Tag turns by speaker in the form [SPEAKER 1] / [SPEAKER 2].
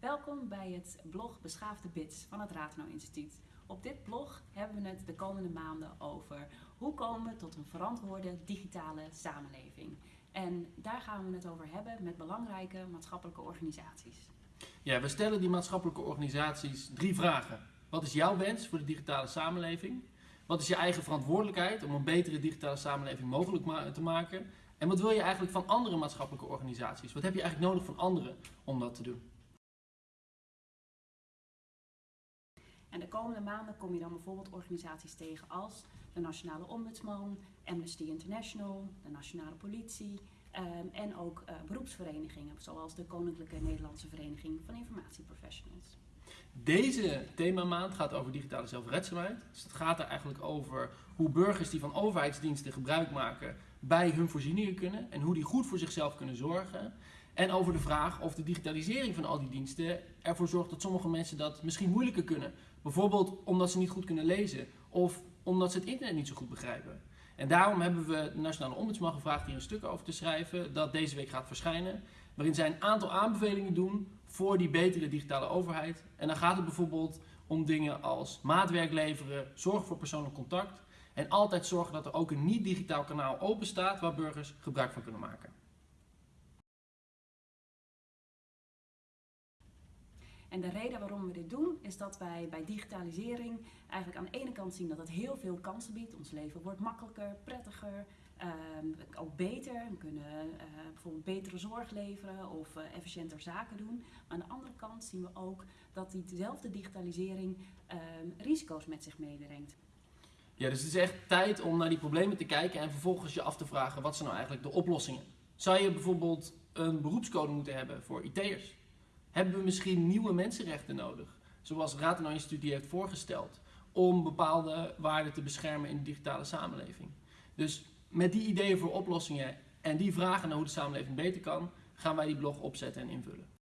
[SPEAKER 1] Welkom bij het blog Beschaafde Bits van het Rateno Instituut. Op dit blog hebben we het de komende maanden over hoe komen we tot een verantwoorde digitale samenleving. En daar gaan we het over hebben met belangrijke maatschappelijke organisaties.
[SPEAKER 2] Ja, we stellen die maatschappelijke organisaties drie vragen. Wat is jouw wens voor de digitale samenleving? Wat is je eigen verantwoordelijkheid om een betere digitale samenleving mogelijk te maken? En wat wil je eigenlijk van andere maatschappelijke organisaties? Wat heb je eigenlijk nodig van anderen om dat te doen?
[SPEAKER 1] En de komende maanden kom je dan bijvoorbeeld organisaties tegen als de Nationale Ombudsman, Amnesty International, de Nationale Politie ehm, en ook uh, beroepsverenigingen zoals de Koninklijke Nederlandse Vereniging van Informatieprofessionals.
[SPEAKER 2] Deze themamaand gaat over digitale zelfredzaamheid. Dus het gaat er eigenlijk over hoe burgers die van overheidsdiensten gebruik maken bij hun voorzieningen kunnen en hoe die goed voor zichzelf kunnen zorgen. En over de vraag of de digitalisering van al die diensten ervoor zorgt dat sommige mensen dat misschien moeilijker kunnen. Bijvoorbeeld omdat ze niet goed kunnen lezen of omdat ze het internet niet zo goed begrijpen. En daarom hebben we de Nationale Ombudsman gevraagd hier een stuk over te schrijven dat deze week gaat verschijnen. Waarin zij een aantal aanbevelingen doen voor die betere digitale overheid. En dan gaat het bijvoorbeeld om dingen als maatwerk leveren, zorg voor persoonlijk contact. En altijd zorgen dat er ook een niet-digitaal kanaal open staat waar burgers gebruik van kunnen maken.
[SPEAKER 1] En de reden waarom we dit doen is dat wij bij digitalisering eigenlijk aan de ene kant zien dat het heel veel kansen biedt. Ons leven wordt makkelijker, prettiger, ehm, ook beter. We kunnen uh, bijvoorbeeld betere zorg leveren of uh, efficiënter zaken doen. Maar aan de andere kant zien we ook dat diezelfde digitalisering ehm, risico's met zich meebrengt.
[SPEAKER 2] Ja, dus het is echt tijd om naar die problemen te kijken en vervolgens je af te vragen wat zijn nou eigenlijk de oplossingen. Zou je bijvoorbeeld een beroepscode moeten hebben voor IT'ers? Hebben we misschien nieuwe mensenrechten nodig? Zoals Raad Instituut die heeft voorgesteld. Om bepaalde waarden te beschermen in de digitale samenleving. Dus met die ideeën voor oplossingen en die vragen naar hoe de samenleving beter kan, gaan wij die blog opzetten en invullen.